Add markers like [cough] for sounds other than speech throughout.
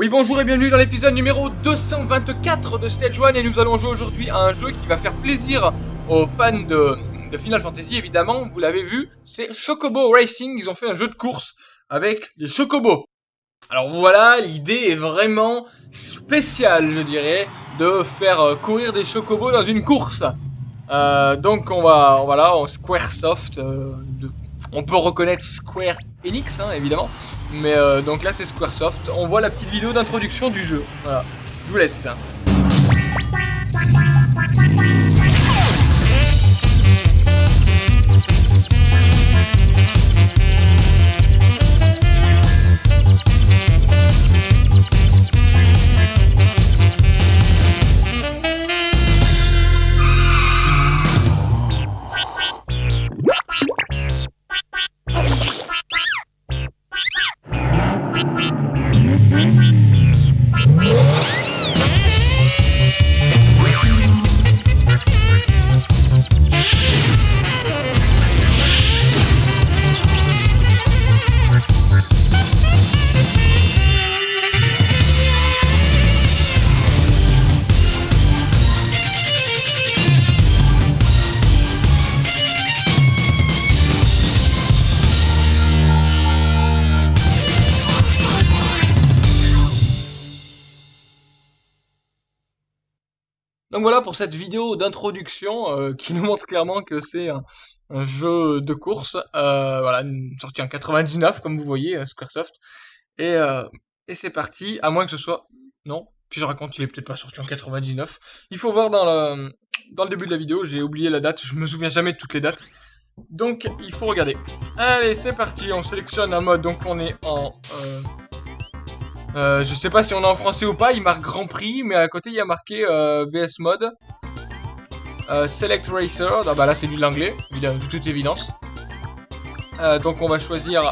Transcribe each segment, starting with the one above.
Oui bonjour et bienvenue dans l'épisode numéro 224 de Stage 1 et nous allons jouer aujourd'hui à un jeu qui va faire plaisir aux fans de, Final Fantasy évidemment, vous l'avez vu, c'est Chocobo Racing, ils ont fait un jeu de course avec des chocobos. Alors voilà, l'idée est vraiment spéciale je dirais, de faire euh, courir des chocobos dans une course. Euh, donc on va, voilà, Squaresoft, euh, on peut reconnaître Square Enix hein, évidemment, mais euh, donc là c'est Squaresoft. On voit la petite vidéo d'introduction du jeu. Voilà, je vous laisse. Donc voilà pour cette vidéo d'introduction euh, qui nous montre clairement que c'est un, jeu de course, euh, voilà, sorti en 99 comme vous voyez, euh, Squaresoft, et, et c'est parti, à moins que ce soit, non, que je raconte, il est peut-être pas sorti en 99, il faut voir dans le, dans le début de la vidéo, j'ai oublié la date, je me souviens jamais de toutes les dates, donc il faut regarder. Allez c'est parti, on sélectionne un mode, donc on est en... Euh, je sais pas si on est en français ou pas, il marque Grand Prix, mais à côté il y a marqué euh, VS Mode. Euh, Select Racer, ah bah là c'est de l'anglais, de toute évidence. donc on va choisir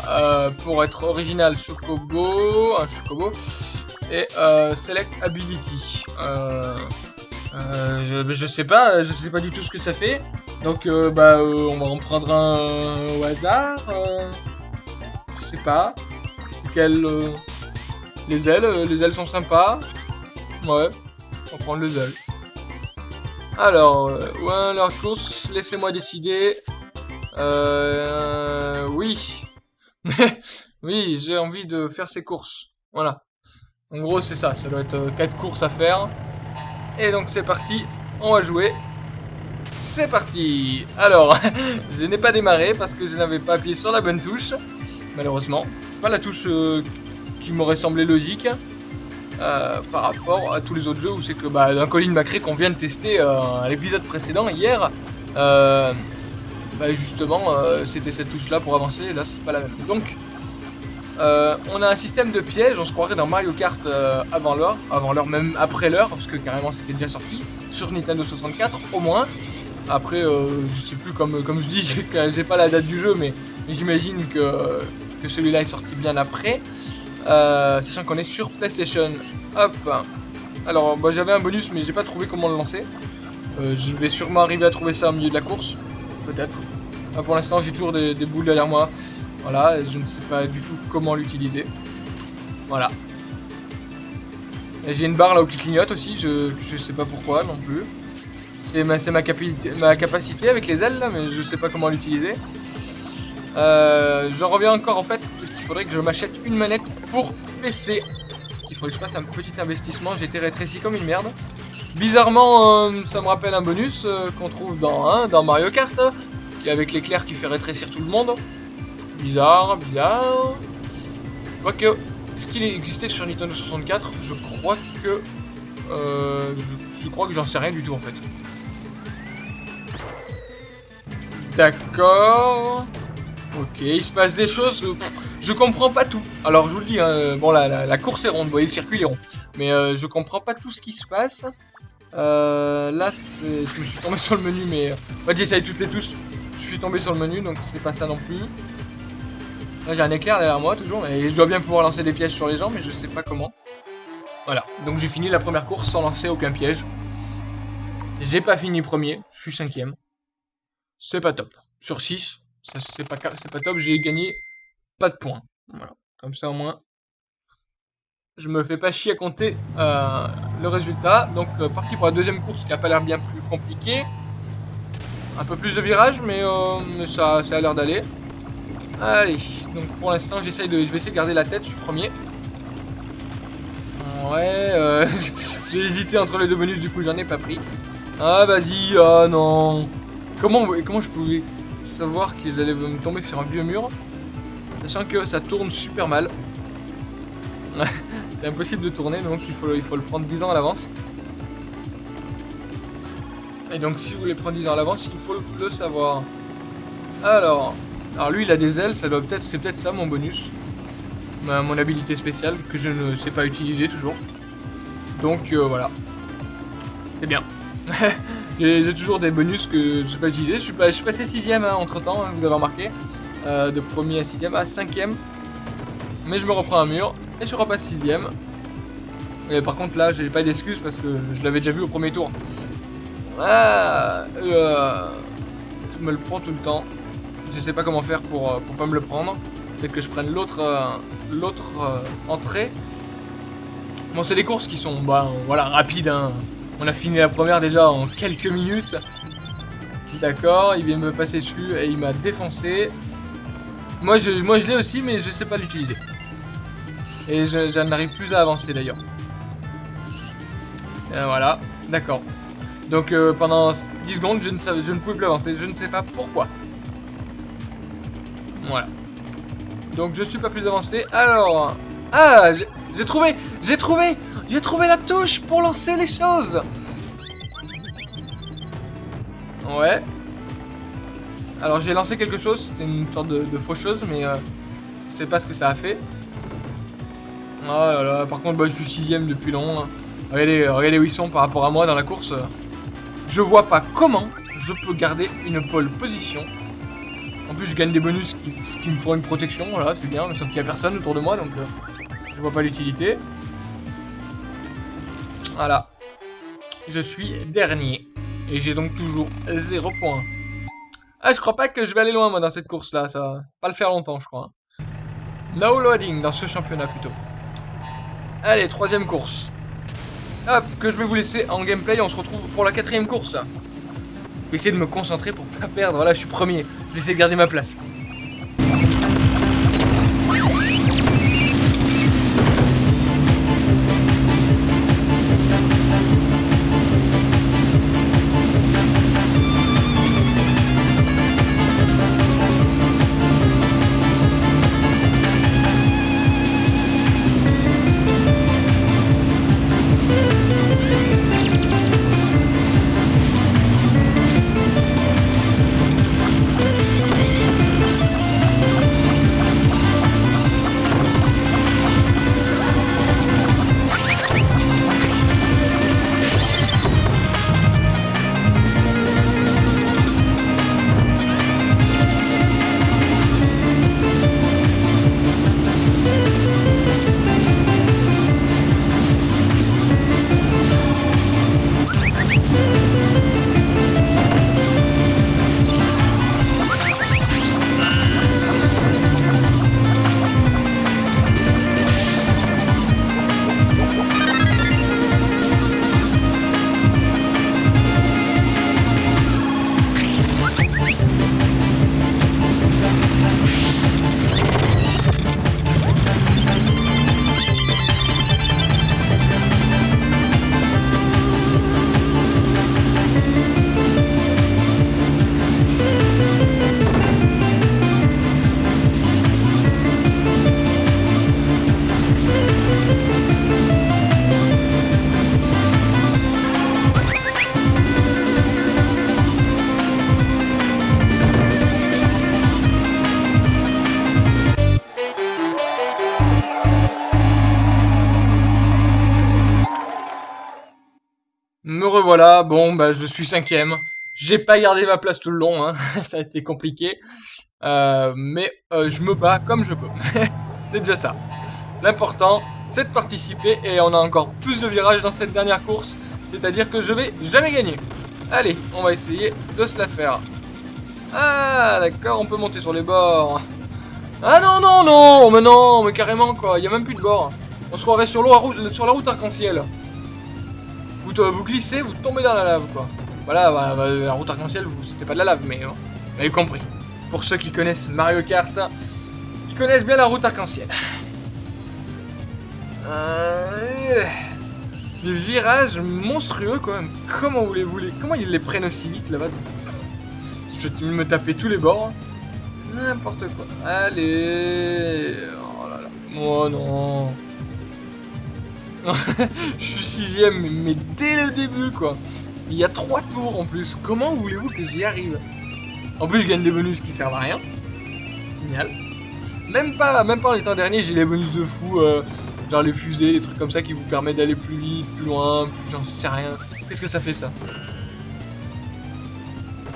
pour être original Chocobo, un Chocobo, et Select Ability. Je, je, sais pas, je sais pas du tout ce que ça fait. Donc bah on va en prendre un au hasard. je sais pas. Quel les ailes, euh, les ailes sont sympas. Ouais, on va prendre les ailes. Alors, euh, ouais, leur course, laissez-moi décider. Euh, oui. [laughs] oui, j'ai envie de faire ces courses. Voilà. En gros, c'est ça. Ça doit être 4 euh, courses à faire. Et donc, c'est parti. On va jouer. C'est parti Alors, [laughs] je n'ai pas démarré parce que je n'avais pas appuyé sur la bonne touche. Malheureusement. Pas la touche qui m'aurait semblé logique. Euh, par rapport à tous les autres jeux où c'est que bah, d'un Colin McRae qu'on vient de tester euh, à l'épisode précédent hier, euh, bah, justement c'était cette touche là pour avancer, là c'est pas la même. Donc on a un système de pièges, on se croirait dans Mario Kart avant l'heure, avant l'heure même après l'heure, parce que carrément c'était déjà sorti sur Nintendo 64 au moins. Après je sais plus comme, comme je dis, [laughs] j'ai pas la date du jeu mais, j'imagine que, que celui-là est sorti bien après. Euh, sachant qu'on est sur PlayStation. Hop. Alors, bah, j'avais un bonus, mais j'ai pas trouvé comment le lancer. Euh, je vais sûrement arriver à trouver ça au milieu de la course. Peut-être. pour l'instant, j'ai toujours des, boules derrière moi. Voilà, je ne sais pas du tout comment l'utiliser. Voilà. J'ai une barre là où qui clignote aussi, je, je sais pas pourquoi non plus. C'est ma, ma, ma, capacité avec les ailes là, mais je sais pas comment l'utiliser. Euh, J'en reviens encore en fait, il faudrait que je m'achète une manette pour PC. Il faudrait que je fasse un petit investissement, j'ai été rétréci comme une merde. Bizarrement, euh, ça me rappelle un bonus euh, qu'on trouve dans, hein, Mario Kart, qui est avec l'éclair qui fait rétrécir tout le monde. Bizarre, bizarre. Quoique, est-ce qu'il existait sur Nintendo 64 Je crois que... Euh, je crois que j'en sais rien du tout en fait. D'accord. Ok, il se passe des choses, euh, je comprends pas tout. Alors je vous le dis, hein, bon la, la, course est ronde, vous voyez le circuit est rond. Mais euh, je comprends pas tout ce qui se passe. Euh, là, je me suis tombé [laughs] sur le menu, mais... En fait, j'essaye toutes les touches. Je suis tombé sur le menu, donc c'est pas ça non plus. Là, j'ai un éclair derrière moi, toujours. Et je dois bien pouvoir lancer des pièges sur les gens, mais je sais pas comment. Voilà, donc j'ai fini la première course sans lancer aucun piège. J'ai pas fini premier, je suis cinquième. C'est pas top. Sur 6, c'est pas, pas top, j'ai gagné pas de points. Comme ça au moins. je me fais pas chier à compter euh, le résultat. Donc euh, parti pour la deuxième course qui a pas l'air bien plus compliquée. Un peu plus de virages, mais, euh, ça, ça a l'air d'aller. Allez, donc pour l'instant j'essaye de, je vais essayer de garder la tête, je suis premier. Ouais, [laughs] j'ai hésité entre les deux bonus, du coup j'en ai pas pris. Ah vas-y, ah non. Comment, comment je pouvais savoir qu'ils allaient me tomber sur un vieux mur? Sachant que ça tourne super mal. [laughs] C'est impossible de tourner, donc il faut, il faut le prendre 10 ans à l'avance. Et donc si vous voulez prendre 10 ans à l'avance, il faut le savoir. Alors, alors lui il a des ailes, ça doit peut-être, c'est peut-être ça mon bonus. mon habilité spéciale que je ne sais pas utiliser toujours. Donc euh, voilà. C'est bien. [laughs] J'ai toujours des bonus que je ne sais pas utiliser. Je suis, passé 6ème hein, entre temps, hein, vous avez remarqué. Euh, de premier à 6ème à 5ème. Mais je me reprends un mur. Et je repasse sixième. Et par contre là, j'ai pas d'excuses parce que je l'avais déjà vu au premier tour. Ah, je me le prends tout le temps. Je sais pas comment faire pour, pour pas me le prendre. Peut-être que je prenne l'autre l'autre entrée. Bon, c'est des courses qui sont bah, voilà, rapides. Hein. On a fini la première déjà en quelques minutes. D'accord, il vient me passer dessus et il m'a défoncé. Moi je, moi, je l'ai aussi, mais je sais pas l'utiliser. Et je, n'arrive plus à avancer d'ailleurs. voilà, d'accord. Donc euh, pendant 10 secondes, je ne, savais, je ne pouvais plus avancer. Je ne sais pas pourquoi. Voilà. Donc je suis pas plus avancé. Alors... Ah J'ai trouvé J'ai trouvé J'ai trouvé la touche pour lancer les choses Ouais. Alors j'ai lancé quelque chose, c'était une sorte de, de fausse chose, mais euh, je sais pas ce que ça a fait. Oh là là, par contre, bah, je suis sixième depuis long. Hein. Regardez, regardez où ils sont par rapport à moi dans la course. Je vois pas comment je peux garder une pole position. En plus, je gagne des bonus qui, me font une protection, voilà, c'est bien, mais sauf qu'il y a personne autour de moi, donc euh, je vois pas l'utilité. Voilà. Je suis dernier. Et j'ai donc toujours 0 points. Ah, je crois pas que je vais aller loin, moi, dans cette course-là. Ça pas le faire longtemps, je crois. Hein. No loading dans ce championnat, plutôt. Allez, troisième course. Hop, que je vais vous laisser en gameplay. On se retrouve pour la quatrième course. Je vais essayer de me concentrer pour pas perdre. Voilà, je suis premier. Je vais essayer de garder ma place. Me revoilà, bon bah je suis cinquième. J'ai pas gardé ma place tout le long, hein. [laughs] ça a été compliqué. Euh, mais euh, je me bats comme je peux. [laughs] c'est déjà ça. L'important, c'est de participer et on a encore plus de virages dans cette dernière course. C'est-à-dire que je vais jamais gagner. Allez, on va essayer de se la faire. Ah, d'accord, on peut monter sur les bords. Ah non, non, non, mais non, mais carrément quoi, il y a même plus de bord. On se croirait sur, sur la route arc-en-ciel. Vous, vous glissez, vous tombez dans la lave, quoi. Voilà, la route arc-en-ciel, c'était pas de la lave, mais vous avez compris. Pour ceux qui connaissent Mario Kart, ils connaissent bien la route arc-en-ciel. Euh... Des virages monstrueux, quoi. Comment vous les voulez Comment ils les prennent aussi vite, là-bas? Je vais me taper tous les bords. N'importe quoi. Allez Oh là là. Oh non Je suis sixième, mais dès le début, quoi. Il y a trois tours en plus. Comment voulez-vous que j'y arrive? En plus, je gagne des bonus qui servent à rien. Génial. Même pas, même pas en étant dernier, j'ai les bonus de fou. Euh, genre les fusées, les trucs comme ça qui vous permettent d'aller plus vite, plus loin, j'en sais rien. Qu'est-ce que ça fait ça?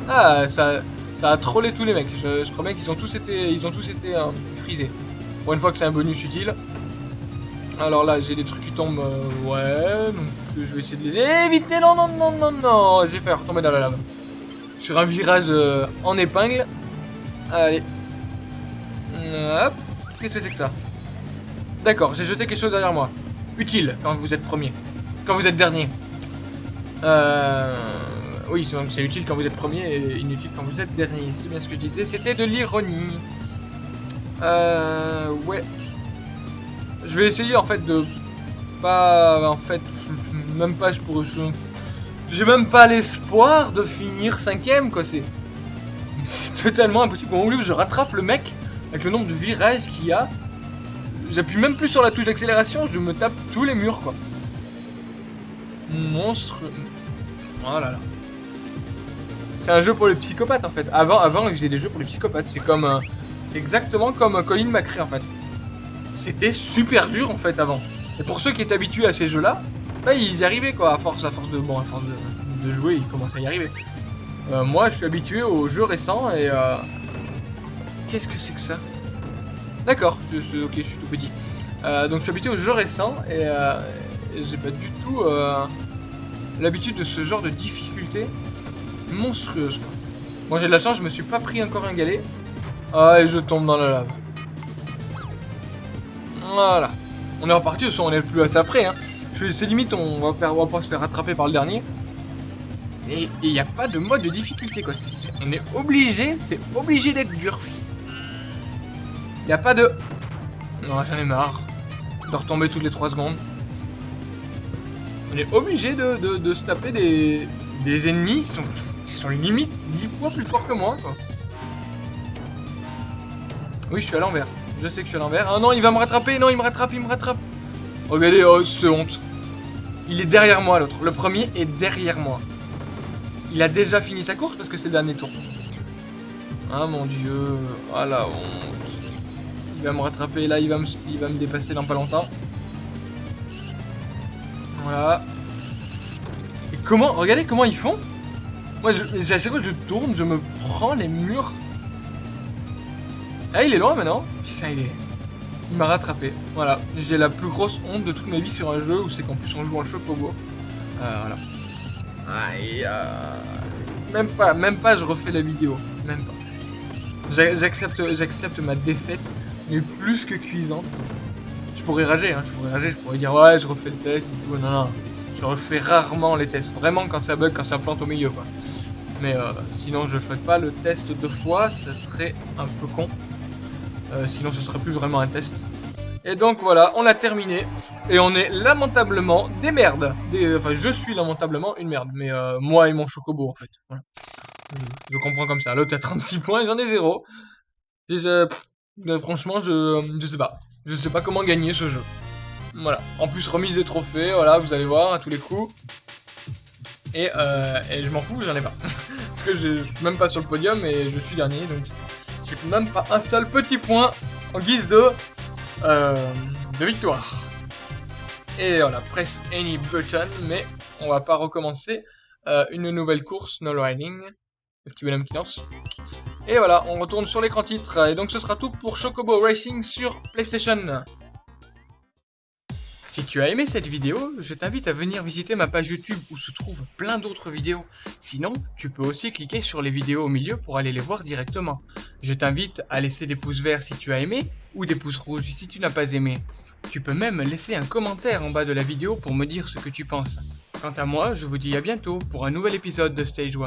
Ah, ça, ça a trollé tous les mecs. Je, crois bien qu'ils ont tous été, ils ont tous été euh, frisés. Pour une fois que c'est un bonus utile. Alors là, j'ai des trucs qui tombent, euh, ouais, donc je vais essayer de les éviter. Non, non, non, non, non, j'ai fait retomber dans la lave. Sur un virage euh, en épingle. Allez. Hop. Qu'est-ce que c'est que ça? D'accord, j'ai jeté quelque chose derrière moi. Utile quand vous êtes premier. Quand vous êtes dernier. Euh... Oui, c'est utile quand vous êtes premier et inutile quand vous êtes dernier. C'est bien ce que je disais. C'était de l'ironie. Euh... Ouais. Je vais essayer en fait de... Pas... En fait... Même pas je pourrais... J'ai même pas l'espoir de finir cinquième quoi. C'est... C'est totalement impossible. Au lieu je rattrape le mec avec le nombre de virages qu'il y a. J'appuie même plus sur la touche d'accélération, je me tape tous les murs, quoi. Monstre... Oh là là. C'est un jeu pour les psychopathes, en fait. Avant, avant ils faisaient des jeux pour les psychopathes. C'est comme... Euh, c'est exactement comme euh, Colin McRae, en fait. C'était super dur, en fait, avant. Et pour ceux qui étaient habitués à ces jeux-là, bah, ils y arrivaient, quoi. À force, à force de... Bon, à force de, jouer, ils commençaient à y arriver. Euh, moi, je suis habitué aux jeux récents et... Qu'est-ce que c'est que ça? D'accord, ok, je suis tout petit. Euh, donc je suis habitué aux jeux récents et, euh, j'ai pas du tout euh, l'habitude de ce genre de difficulté monstrueuse. Moi j'ai de la chance, je me suis pas pris encore un galet. Ah et je tombe dans la lave. Voilà. On est reparti, on est plus assez après. Hein. C'est limite, on va, faire, on va pas se faire rattraper par le dernier. Et il n'y a pas de mode de difficulté quoi. on est obligé, c'est obligé d'être dur. Il n'y a pas de... Non, j'en ai marre. De retomber toutes les 3 secondes. On est obligé de, se taper des, des ennemis qui sont, qui sont limite 10 fois plus forts que moi, quoi. Oui, je suis à l'envers. Je sais que je suis à l'envers. Ah non, il va me rattraper. Non, il me rattrape, il me rattrape. Regardez, oh, c'est honte. Il est derrière moi, l'autre. Le premier est derrière moi. Il a déjà fini sa course parce que c'est le dernier tour. Ah mon dieu. Ah la honte. Il va me rattraper, là il va me, il va me dépasser dans pas longtemps. Voilà. Et comment, regardez comment ils font Moi, je, à chaque fois que je tourne, je me prends les murs. Ah, il est loin maintenant Putain, il est... Il m'a rattrapé. Voilà. J'ai la plus grosse honte de toute ma vie sur un jeu où c'est qu'en plus on joue en chocobo. Euh, voilà. Aïe, euh... Même pas, même pas je refais la vidéo. Même pas. J'accepte j'accepte ma défaite plus que cuisante. Je pourrais rager, hein, je pourrais rager, je pourrais dire ouais, je refais le test et tout. Non, non, je refais rarement les tests. Vraiment quand ça bug, quand ça plante au milieu, quoi. Mais euh, sinon, je fais pas le test deux fois, ça serait un peu con. Euh, sinon, ce serait plus vraiment un test. Et donc voilà, on a terminé. Et on est lamentablement des merdes. Des, enfin, je suis lamentablement une merde. Mais euh, moi et mon chocobo, en fait. Je, comprends comme ça. L'autre a 36 points j'en ai 0. Déjà, franchement, je, je sais pas. Je sais pas comment gagner ce jeu. Voilà. En plus, remise des trophées, voilà, vous allez voir, à tous les coups. Et, euh, je m'en fous, j'en ai pas. [laughs] Parce que je suis même pas sur le podium et je suis dernier, donc j'ai même pas un seul petit point en guise de, euh, de victoire. Et voilà, press any button, mais on va pas recommencer euh, une nouvelle course, no riding. Le petit bonhomme qui lance. Et voilà, on retourne sur l'écran titre. Et donc ce sera tout pour Chocobo Racing sur PlayStation. Si tu as aimé cette vidéo, je t'invite à venir visiter ma page YouTube où se trouvent plein d'autres vidéos. Sinon, tu peux aussi cliquer sur les vidéos au milieu pour aller les voir directement. Je t'invite à laisser des pouces verts si tu as aimé ou des pouces rouges si tu n'as pas aimé. Tu peux même laisser un commentaire en bas de la vidéo pour me dire ce que tu penses. Quant à moi, je vous dis à bientôt pour un nouvel épisode de Stage 1.